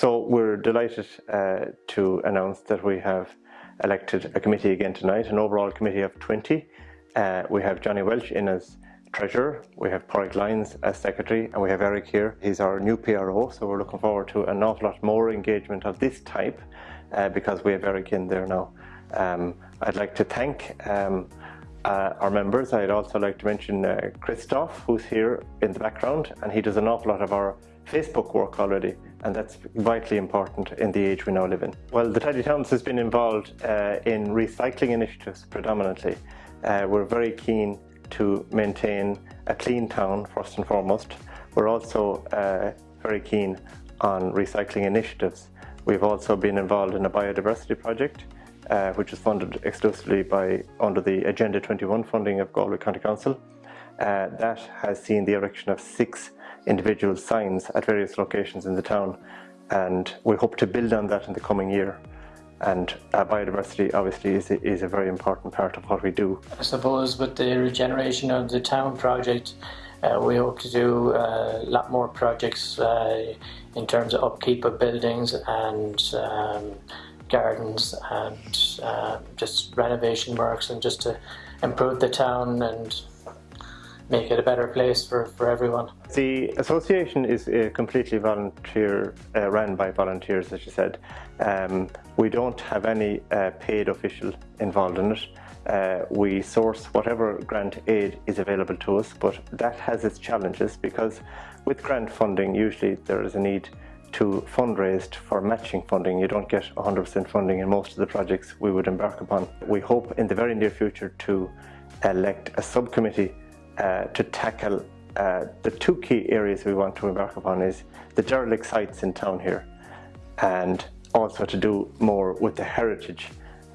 So we're delighted uh, to announce that we have elected a committee again tonight, an overall committee of 20. Uh, we have Johnny Welch in as Treasurer, we have Porrick Lyons as Secretary, and we have Eric here. He's our new PRO, so we're looking forward to an awful lot more engagement of this type uh, because we have Eric in there now. Um, I'd like to thank um, uh, our members. I'd also like to mention uh, Christoph, who's here in the background, and he does an awful lot of our Facebook work already, and that's vitally important in the age we now live in. Well, the Tidy Towns has been involved uh, in recycling initiatives predominantly. Uh, we're very keen to maintain a clean town first and foremost. We're also uh, very keen on recycling initiatives. We've also been involved in a biodiversity project uh, which is funded exclusively by under the Agenda 21 funding of Galway County Council. Uh, that has seen the erection of six individual signs at various locations in the town and we hope to build on that in the coming year and uh, biodiversity obviously is, is a very important part of what we do. I suppose with the regeneration of the town project uh, we hope to do uh, a lot more projects uh, in terms of upkeep of buildings and um, gardens and uh, just renovation works and just to improve the town and make it a better place for, for everyone. The association is uh, completely volunteer, uh, run by volunteers as you said. Um, we don't have any uh, paid official involved in it. Uh, we source whatever grant aid is available to us but that has its challenges because with grant funding usually there is a need to fundraise for matching funding. You don't get 100% funding in most of the projects we would embark upon. We hope in the very near future to elect a subcommittee uh, to tackle uh, the two key areas we want to embark upon is the derelict sites in town here and also to do more with the heritage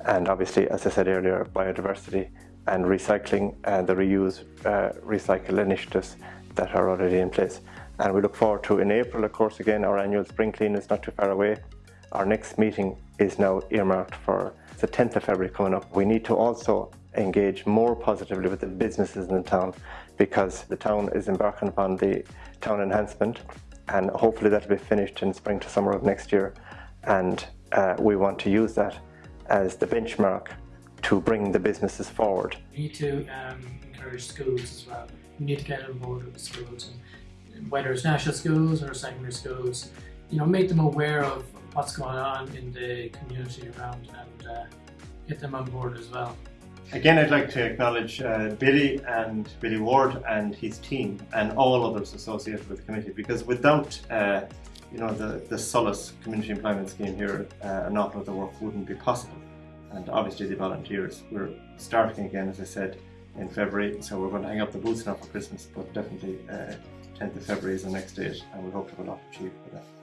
and obviously as I said earlier biodiversity and recycling and the reuse uh, recycle initiatives that are already in place. And we look forward to in April of course again our annual spring clean is not too far away. Our next meeting is now earmarked for the 10th of February coming up. We need to also engage more positively with the businesses in the town because the town is embarking upon the town enhancement and hopefully that will be finished in spring to summer of next year and uh, we want to use that as the benchmark to bring the businesses forward. We need to um, encourage schools as well. We need to get board with schools and whether it's national schools or secondary schools, you know, make them aware of what's going on in the community around and uh, get them on board as well. Again, I'd like to acknowledge uh, Billy and Billy Ward and his team and all others associated with the committee because without uh, you know, the, the Solace Community Employment Scheme here, uh, an awful lot of the work wouldn't be possible. And obviously the volunteers, we're starting again, as I said, in February, so we're going to hang up the boots now for Christmas, but definitely uh, 10th of February is the next date and we hope to have a lot achieved for that.